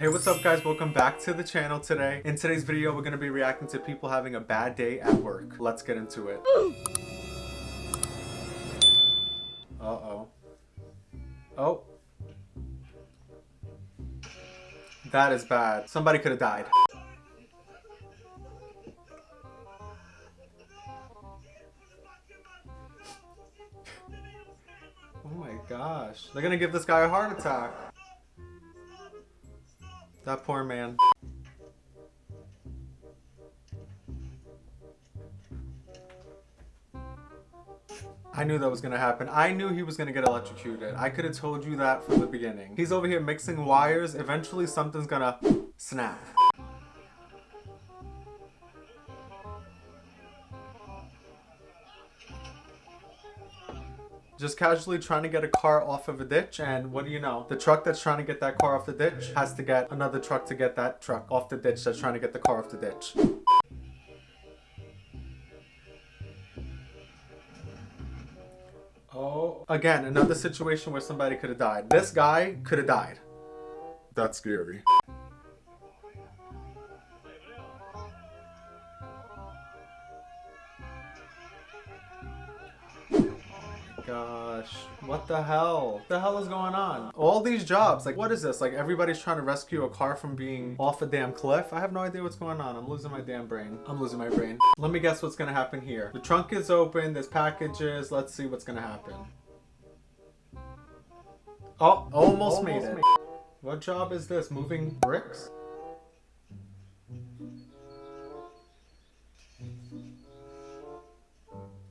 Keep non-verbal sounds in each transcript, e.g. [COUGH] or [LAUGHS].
Hey, what's up guys? Welcome back to the channel today. In today's video, we're to be reacting to people having a bad day at work. Let's get into it. Uh-oh. Oh. That is bad. Somebody could have died. Oh my gosh. They're gonna give this guy a heart attack. That poor man. I knew that was gonna happen. I knew he was gonna get electrocuted. I could have told you that from the beginning. He's over here mixing wires. Eventually something's gonna snap. Just casually trying to get a car off of a ditch and what do you know? The truck that's trying to get that car off the ditch has to get another truck to get that truck off the ditch that's trying to get the car off the ditch. Oh again another situation where somebody could have died. This guy could have died. That's scary gosh. What the hell? What the hell is going on? All these jobs, like what is this? Like everybody's trying to rescue a car from being off a damn cliff? I have no idea what's going on. I'm losing my damn brain. I'm losing my brain. Let me guess what's gonna happen here. The trunk is open, there's packages. Let's see what's gonna happen. Oh, almost, almost made it. Made what job is this? Moving bricks?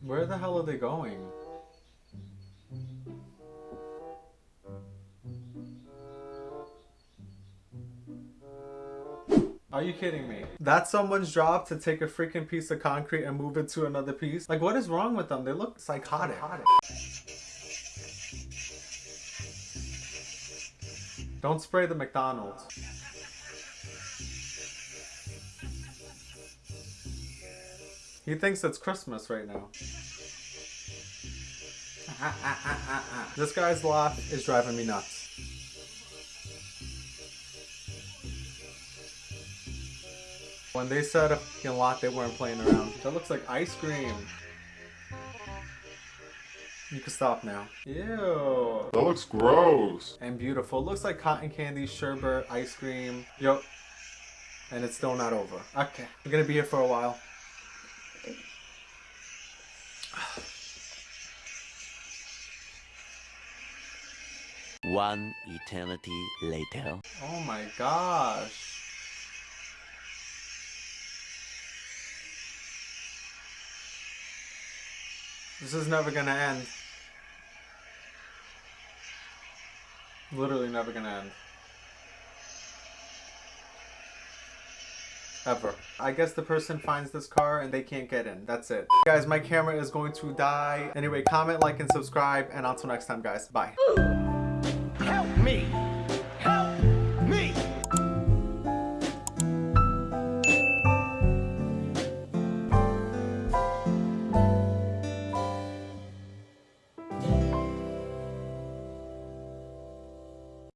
Where the hell are they going? Are you kidding me? That's someone's job to take a freaking piece of concrete and move it to another piece? Like what is wrong with them? They look psychotic. psychotic. Don't spray the McDonald's. He thinks it's Christmas right now. [LAUGHS] this guy's laugh is driving me nuts. When they said a fucking lot, they weren't playing around. That looks like ice cream. You can stop now. Ew. That looks gross. And beautiful. Looks like cotton candy, sherbet, ice cream. Yo. And it's still not over. Okay. We're gonna be here for a while. One eternity later. Oh my gosh. This is never gonna end. Literally never gonna end. Ever. I guess the person finds this car and they can't get in. That's it. Guys, my camera is going to die. Anyway, comment, like, and subscribe. And until next time, guys. Bye. Help me!